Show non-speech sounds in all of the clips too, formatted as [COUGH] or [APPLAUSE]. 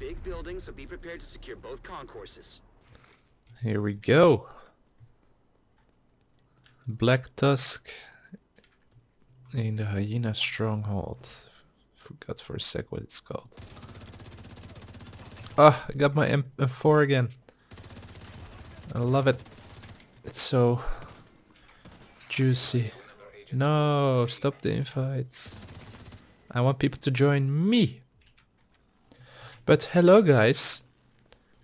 big building, so be prepared to secure both concourses. Here we go. Black Tusk in the Hyena Stronghold. Forgot for a sec what it's called. Ah, I got my M M4 again. I love it. It's so juicy. No, stop the invites. I want people to join me. But hello guys.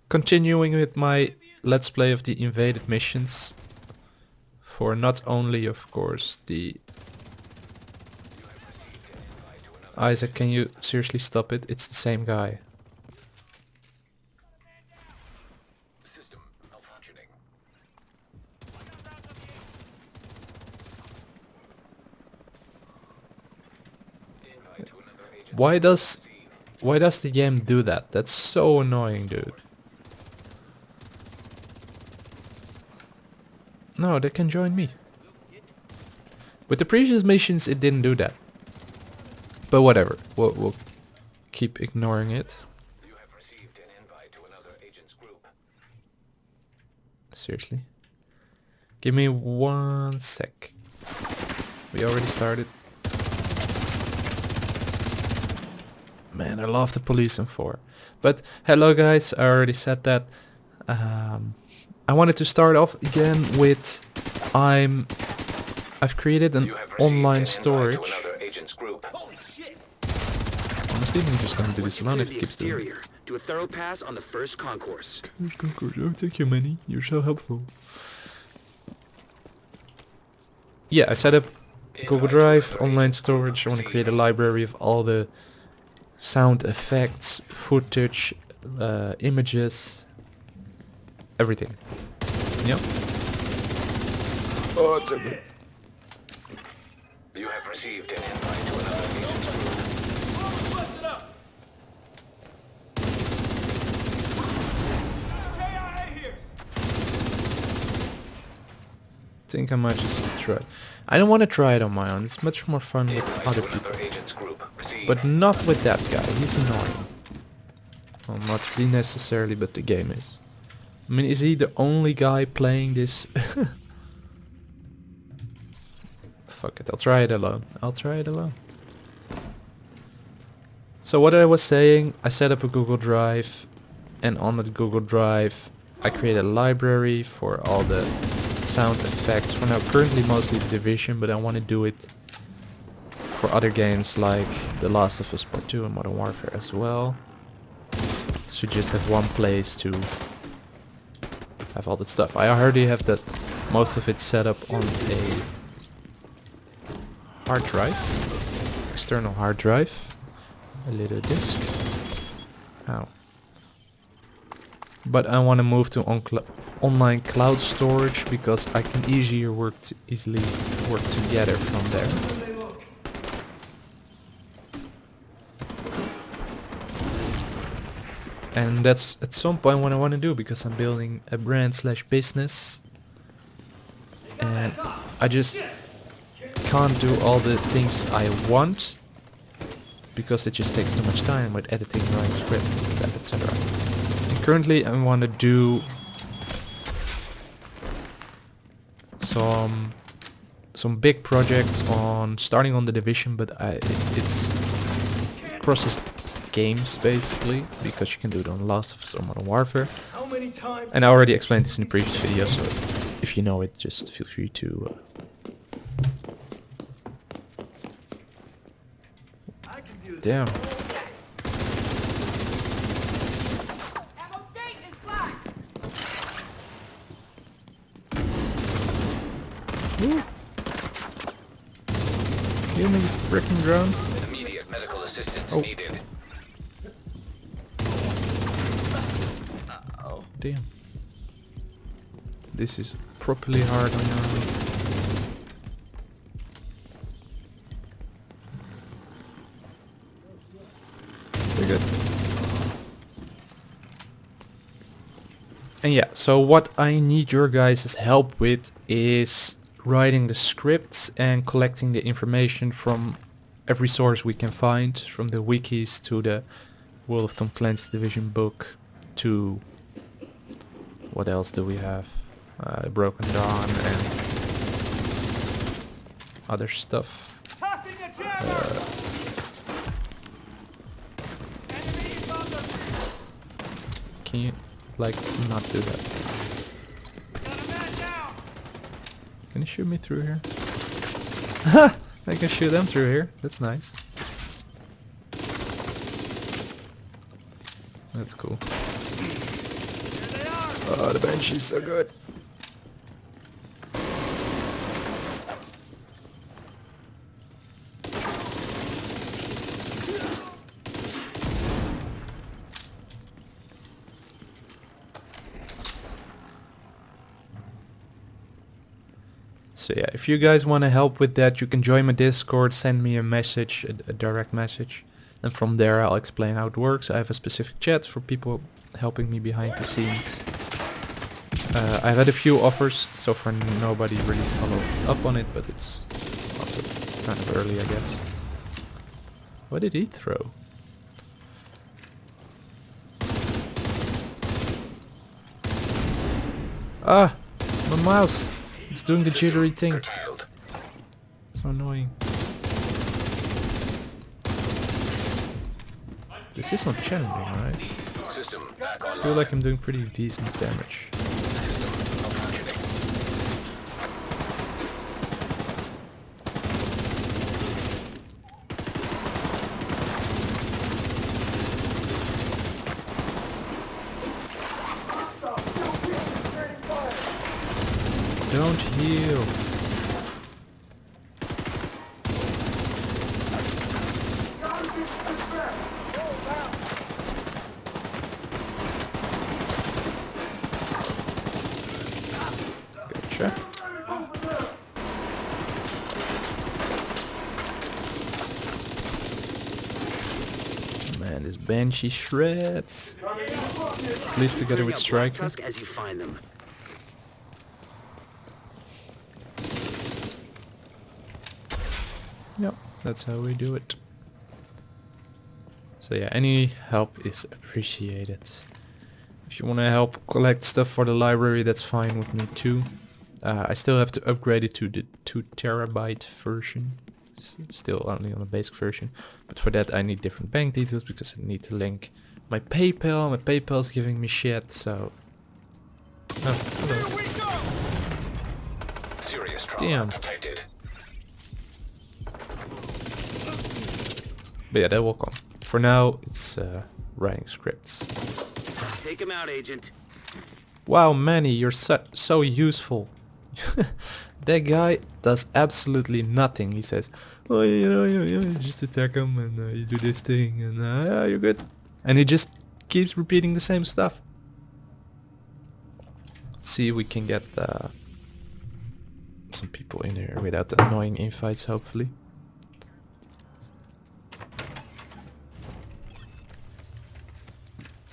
Continuing with my let's play of the invaded missions. For not only of course the Isaac, can you seriously stop it? It's the same guy. System malfunctioning. Invite to another agent. Why does why does the game do that? That's so annoying, dude. No, they can join me. With the previous missions, it didn't do that. But whatever, we'll, we'll keep ignoring it. You have received an invite to another agent's group. Seriously. Give me one sec. We already started. Man, I love the police M4. But hello guys, I already said that. Um, I wanted to start off again with I'm I've created an You an online storage. agent's group. Honestly, I'm just gonna do this alone if the it keeps doing it. exterior. Do a thorough pass on the first concourse. Oh, thank you, Manny. You're so helpful. Yeah, I set up Google Drive, online storage. I want to create a library of all the sound effects, footage, uh, images, everything. Yep. Oh, it's so good. You have received an invite to another agent's group. think I might just try. I don't want to try it on my own. It's much more fun with other people. But not with that guy. He's annoying. Well, not really necessarily, but the game is. I mean, is he the only guy playing this? [LAUGHS] Fuck it, I'll try it alone. I'll try it alone. So what I was saying, I set up a Google Drive and on that Google Drive I create a library for all the sound effects. For now, currently mostly Division, but I want to do it for other games like The Last of Us Part 2 and Modern Warfare as well. So just have one place to have all that stuff. I already have that most of it set up on a hard drive, external hard drive, a little disk. Ow. But I want to move to on online cloud storage because I can easier work easily work together from there. And that's at some point what I want to do because I'm building a brand slash business. And I just can't do all the things I want because it just takes too much time with editing, writing scripts, etc. And currently I want to do some some big projects on starting on the division, but I it, it's it crosses games basically because you can do it on Last of Us or Modern Warfare. How many times? And I already explained this in the previous video, so if you know it, just feel free to. Uh, I can do this. damn. Ammo state is black. Kill me, freaking drone. Immediate medical assistance Oh. needed. Oh, damn. This is properly hard on your own. Very good. And yeah, so what I need your guys' help with is writing the scripts and collecting the information from every source we can find, from the wikis to the World of Tom Clancy's Division book. to... What else do we have? Uh, Broken Dawn and other stuff. Passing a jammer! Enemy bomber! Can you, like, not do that? Got a man down! Can you shoot me through here? I can shoot them through here. That's nice. That's cool. There they are! Oh, the Banshee's so good. So yeah, if you guys want to help with that, you can join my Discord, send me a message, a, a direct message, and from there I'll explain how it works. I have a specific chat for people helping me behind the scenes. Uh, I've had a few offers, so far nobody really followed up on it, but it's also kind of early, I guess. What did he throw? Ah! My mouse! It's doing the jittery thing. Curtailed. So annoying. This is not challenging, right? I feel like I'm doing pretty decent damage. System malfunctioning. Don't heal. Gotcha. Man, this Banshee shreds. At least together with Striker. As you find them. Yep, that's how we do it. So yeah, any help is appreciated. If you want to help collect stuff for the library, that's fine with me too. Uh, I still have to upgrade it to the 2 terabyte version. S- still only on the basic version. But for that I need different bank details because I need to link my PayPal. My PayPal's giving me shit, so... Oh, hello. We go! Serious Damn. detected. But yeah, that will come. For now, it's uh, writing scripts. Take him out, Agent. Wow, Manny, you're so, so useful. [LAUGHS] that guy does absolutely nothing. He says, oh, you know, you, you just attack him and uh, you do this thing and uh, you're good. And he just keeps repeating the same stuff. Let's See if we can get uh, some people in here without annoying infights, hopefully.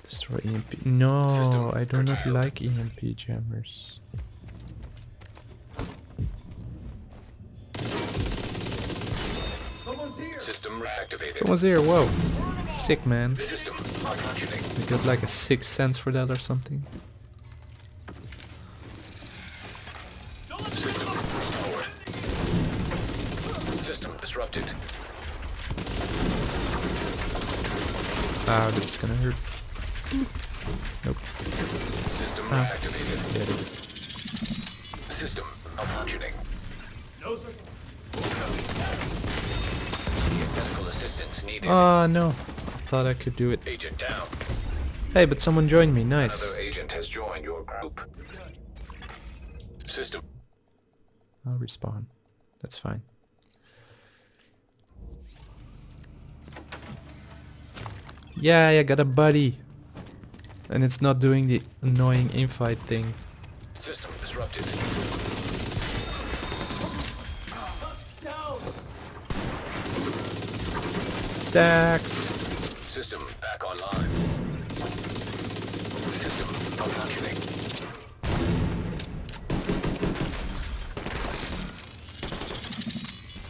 Destroy EMP. No, I do not like EMP jammers. Someone's here, whoa. Sick, man. System malfunctioning. You got like a six sense for that or something? System restored. System disrupted. Ah, this is gonna hurt. Nope. System Ah. reactivated. There it is. System malfunctioning. No, sir. Medical assistance needed. Oh no. Thought I could do it. Agent down. Hey, but someone joined me. Nice. Another agent has joined your group. System I'll respawn. That's fine. Yeah, I got a buddy. And it's not doing the annoying infight thing. system disrupted. Down! Stacks. System back online. System malfunctioning.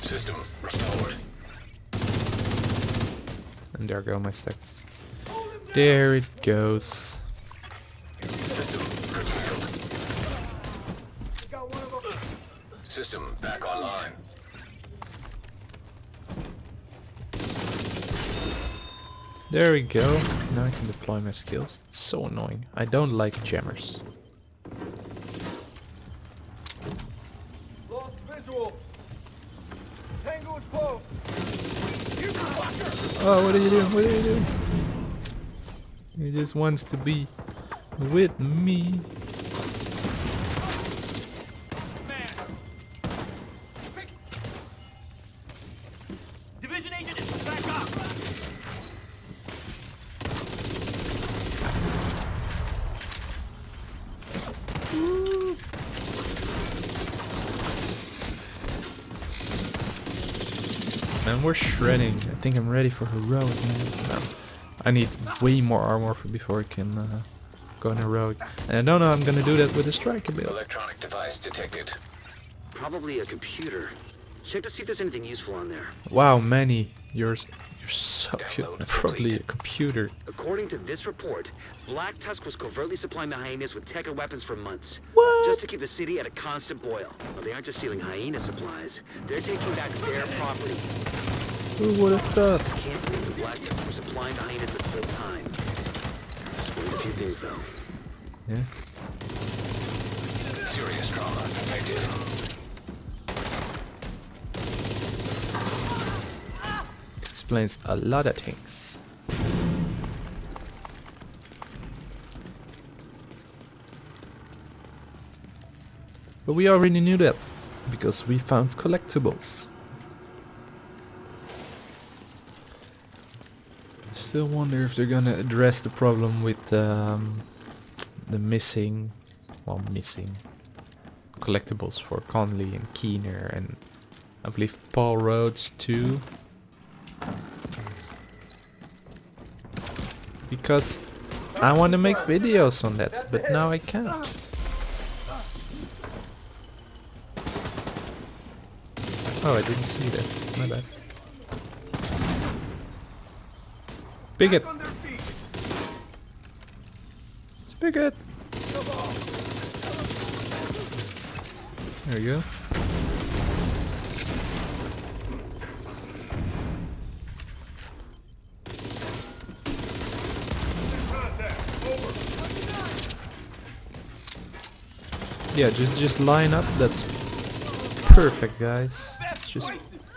System restored. And there go my stacks. There it goes. System curtailed. Got one of them. System back online. There we go. Now I can deploy my skills. It's so annoying. I don't like jammers. Lost visual. Tango is close. Oh, what are you doing? What are you doing? He just wants to be with me. Man. Division agent is back up. Man, we're shredding. I think I'm ready for heroic. Man. No. I need way more armor for before I can uh, go on heroic. And I don't know I'm gonna do that with a striker build. Electronic device detected. Probably a computer. Check to see if there's anything useful on there. Wow, Manny, you're you're so cute. Download Probably a computer. According to this report, Black Tusk was covertly supplying the hyenas with tech and weapons for months. What? Just to keep the city at a constant boil. Well, they aren't just stealing hyena supplies. They're taking back their property. Who would have thought? Can't believe the Black Tusk were supplying the hyenas the whole time. Explains a few things, though. Yeah. Serious trauma detected. Explains a lot of things. But we already knew that because we found collectibles. Still wonder if they're gonna address the problem with um, the missing, well, missing collectibles for Conley and Keener and I believe Paul Rhodes too. Because I want to make videos on that, but now I can't. Oh, I didn't see that. My bad. Feet. Spigot! There you go. Yeah, just just line up. That's perfect, guys. Just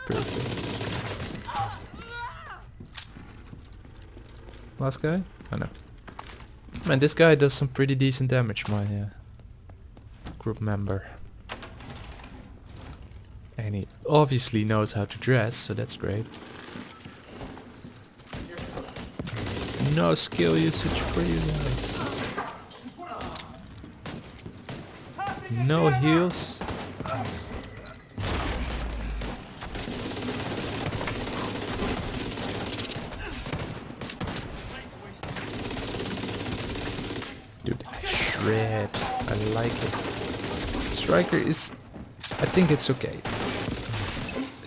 perfect. Last guy? Oh no. Man, this guy does some pretty decent damage, my uh, group member. And he obviously knows how to dress, so that's great. No skill usage for you guys. No heals. Dude, shred. I like it. Striker is... I think it's okay.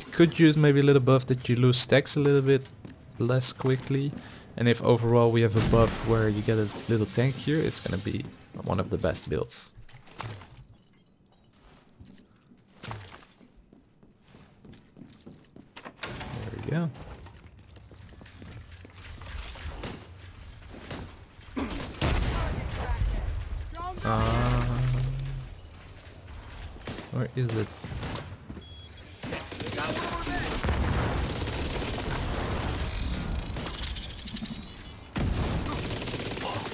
It could use maybe a little buff that you lose stacks a little bit less quickly. And if overall we have a buff where you get a little tank here, it's gonna be one of the best builds. There we go. Uh, where is it?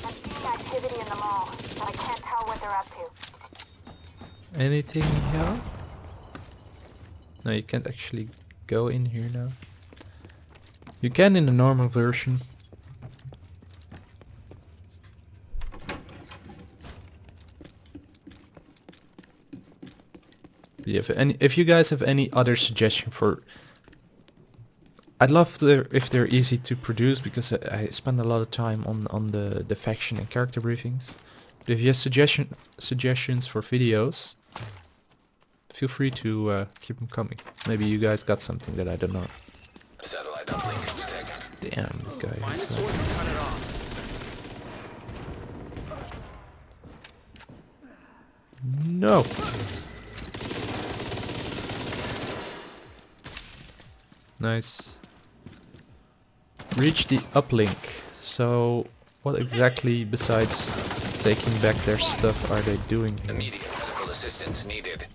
I'm seeing activity in the mall, but I can't tell what they're up to. Anything here? No, you can't actually go in here now. You can in the normal version. If any, if you guys have any other suggestion for, I'd love to if they're easy to produce because I, I spend a lot of time on on the the faction and character briefings. But if you have suggestion suggestions for videos, feel free to uh, keep them coming. Maybe you guys got something that I don't know. Satellite uplink detected. Damn, guys! No! Nice. Reach the uplink. So, what exactly besides taking back their stuff are they doing here? Immediate medical assistance needed.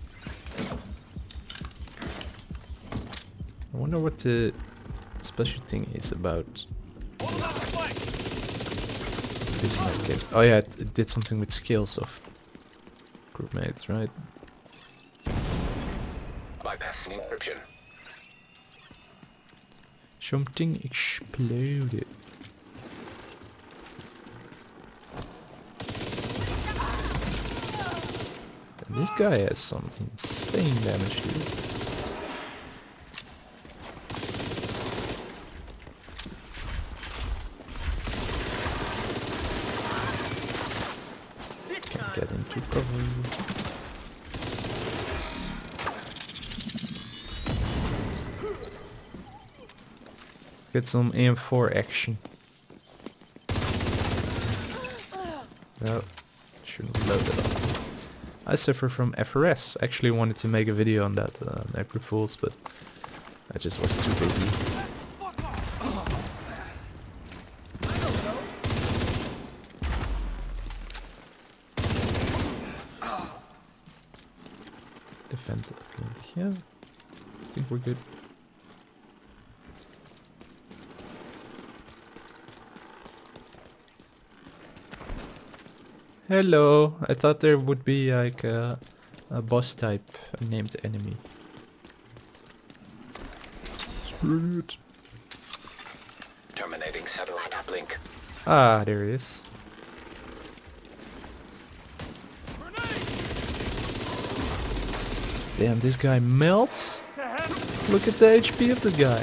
I wonder what the special thing is about Hold up the flank. this medkit. Oh yeah, it, it did something with skills of groupmates, right? Bypassing encryption. Something exploded. And this guy has some insane damage, dude. This time. Get into cover. Let's get some AM4 action. No, shouldn't load it up. I suffer from FRS. Actually wanted to make a video on that, uh, April Fools, but I just was too busy. Defend the link. Yeah, I think we're good. Hello, I thought there would be like a, a boss type named enemy. Sweet. Terminating satellite uplink. Ah, there it is. Damn, this guy melts. Look at the HP of the guy.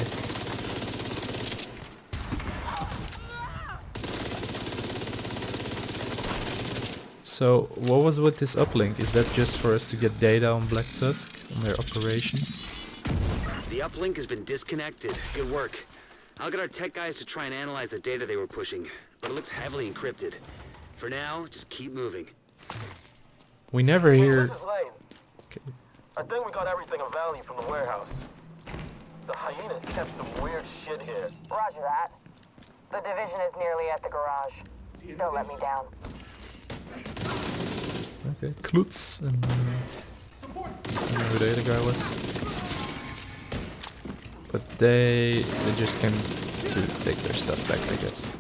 So, what was with this uplink? Is that just for us to get data on Black Tusk, on their operations? The uplink has been disconnected. Good work. I'll get our tech guys to try and analyze the data they were pushing, but it looks heavily encrypted. For now, just keep moving. We never hear... This. Okay. I think we got everything of value from the warehouse. The hyenas kept some weird shit here. Roger that. The division is nearly at the garage. Don't let me down. Okay, Klutz and... Uh, I don't know who the other guy was. But they, they just came to take their stuff back, I guess.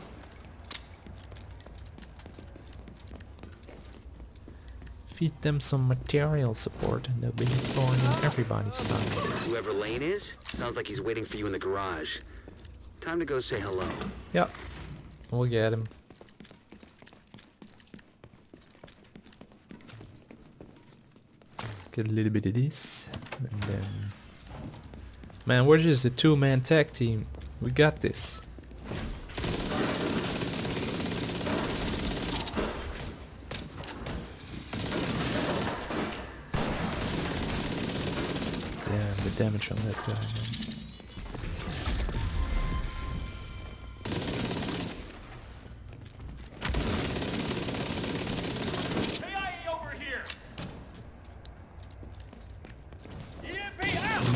Feed them some material support and they'll be born on everybody's side. Whoever Lane is, sounds like he's waiting for you in the garage. Time to go say hello. Yep. we'll get him. Let's get a little bit of this. And then... Man, we're just a two-man tag team. We got this. Damn, the damage on that guy.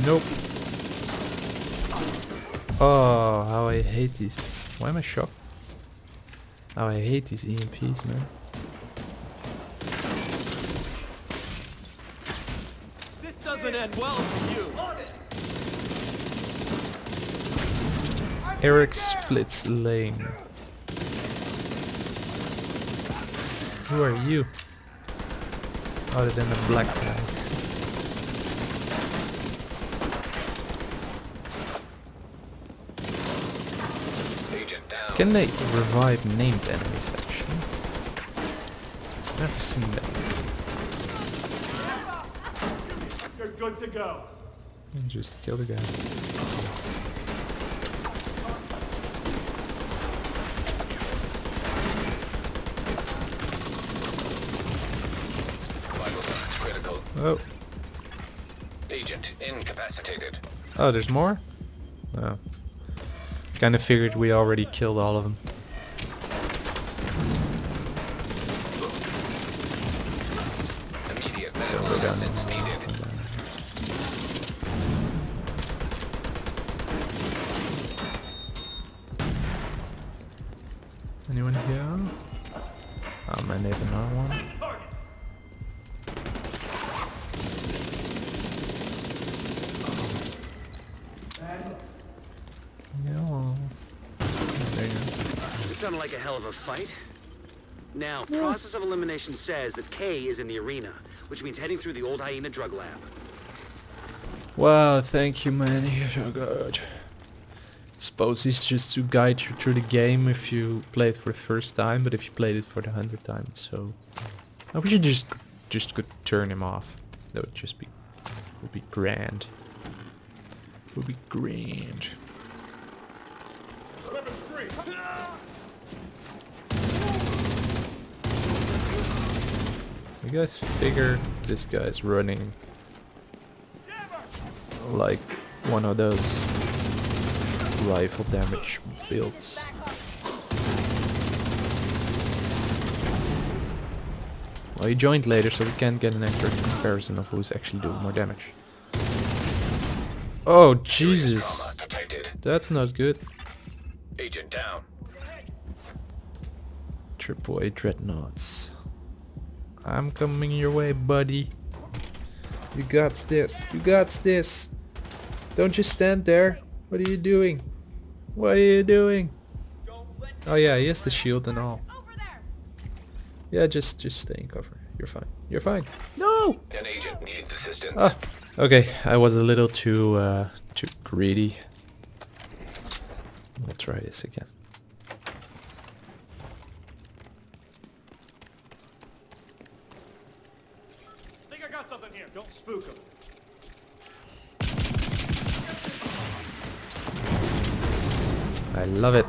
Nope. Oh, how I hate these. Why am I shocked? How I hate these EMPs, man. This doesn't end well for you. Eric Splits Lane. Who are you? Other than a black guy. Can they revive named enemies actually? Never seen that. You're good to go. And Just kill the guy. Oh, Agent incapacitated. oh, there's more. Oh, kind of figured we already killed all of them. Sounded like a hell of a fight. Now, process of elimination says that Kay is in the arena, which means heading through the old hyena drug lab. Wow, thank you, man. You're so good. Suppose it's just to guide you through the game if you play it for the first time, but if you played it for the hundredth time, it's so. I wish you just just could turn him off. That would just be would be grand. Would be grand. You guys figure this guy's running like one of those rifle damage builds. Well, he joined later, so we can't get an accurate comparison of who's actually doing more damage. Oh, Jesus! That's not good. Agent down. Triple A dreadnoughts. I'm coming your way, buddy. You got this. You got this. Don't just stand there. What are you doing? What are you doing? Oh yeah, he has the shield and all. Yeah, just just stay in cover. You're fine. You're fine. No. An agent needs assistance. Ah, okay. I was a little too uh, too greedy. We'll try this again. I think I got something here. Don't spook him. I love it.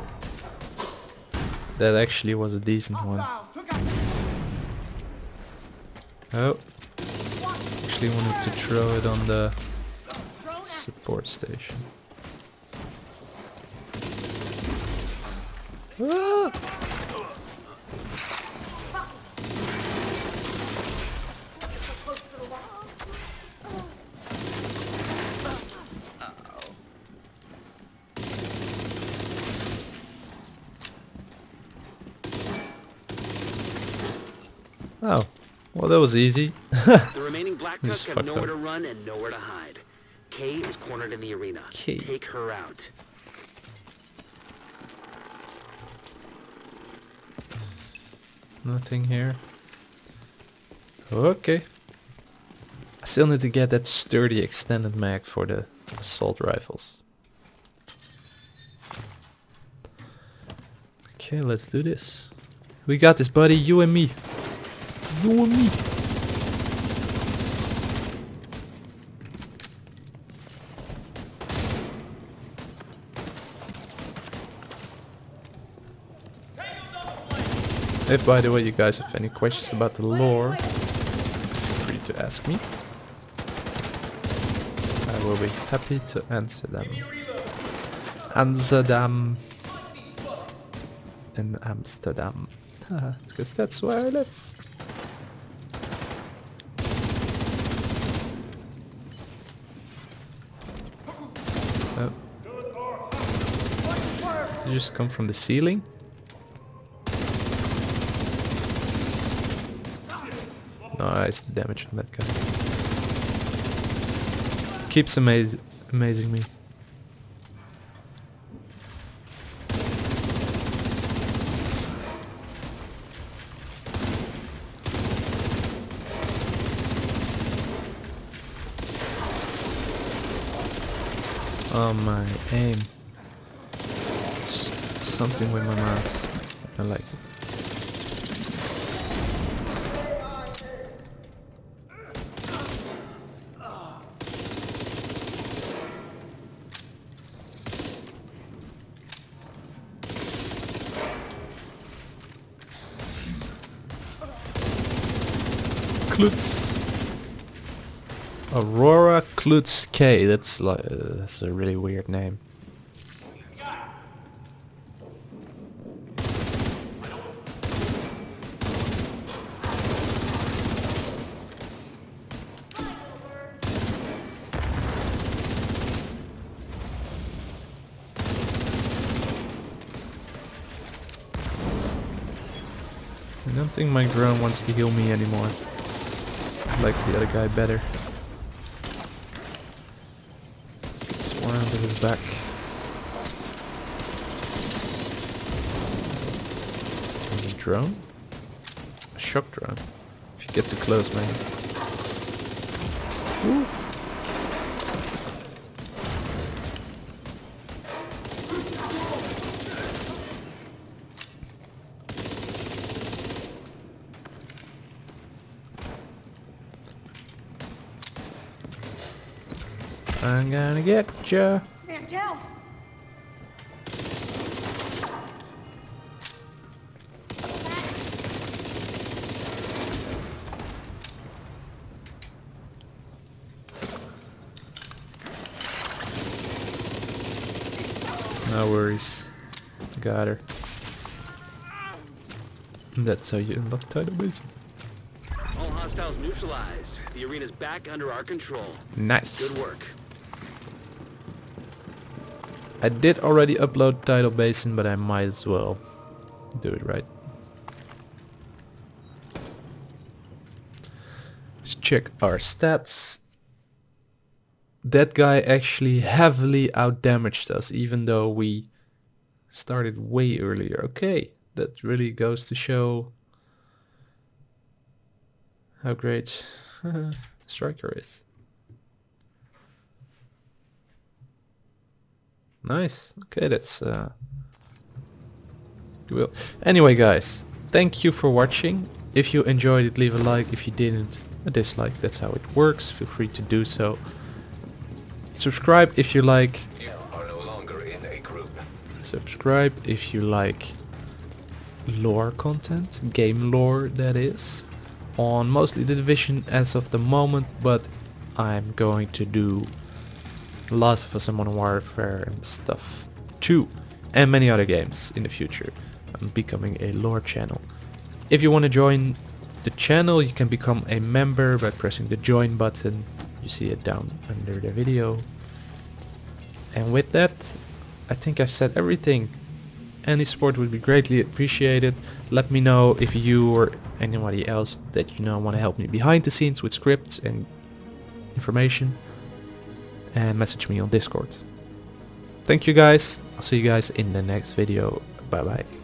That actually was a decent one. Oh. Actually wanted to throw it on the support station. Ah! Oh, well that was easy. The remaining Black Tusk have nowhere up. to run and nowhere to hide. Kay is cornered in the arena. Kay. Take her out. Nothing here. Okay. I still need to get that sturdy extended mag for the assault rifles. Okay, let's do this. We got this, buddy. You and me. Me. If by the way you guys have any questions about the lore, feel free to ask me. I will be happy to answer them. Answer them in Amsterdam. [LAUGHS] Because that's where I live. You just come from the ceiling? Nice damage on that guy. Keeps amaz amazing me. Oh my aim. Something with my mouse. I like. Klutz. Aurora Klutz Kay. That's like uh, that's a really weird name. My drone wants to heal me anymore. Likes the other guy better. Let's get this one onto his back. Is a drone? A shock drone. If you get too close, man. Woo. I'm gonna get ya. Man down. No worries. Got her. That's how you unlock Tidal Basin. All hostiles neutralized. The arena's back under our control. Nice. Good work. I did already upload Tidal Basin, but I might as well do it right. Let's check our stats. That guy actually heavily outdamaged us, even though we started way earlier. Okay, that really goes to show how great [LAUGHS] Striker is. Nice. Okay, that's uh good. Anyway, guys, thank you for watching. If you enjoyed it, leave a like. If you didn't, a dislike. That's how it works. Feel free to do so. Subscribe if you like. You are no longer in a group. Subscribe if you like lore content, game lore that is, on mostly the Division as of the moment, but I'm going to do Last of Modern Warfare and stuff too, and many other games in the future. I'm becoming a lore channel. If you want to join the channel, you can become a member by pressing the join button. You see it down under the video. And with that, I think I've said everything. Any support would be greatly appreciated. Let me know if you or anybody else that you know want to help me behind the scenes with scripts and information. And message me on Discord. Thank you guys. I'll see you guys in the next video. Bye bye.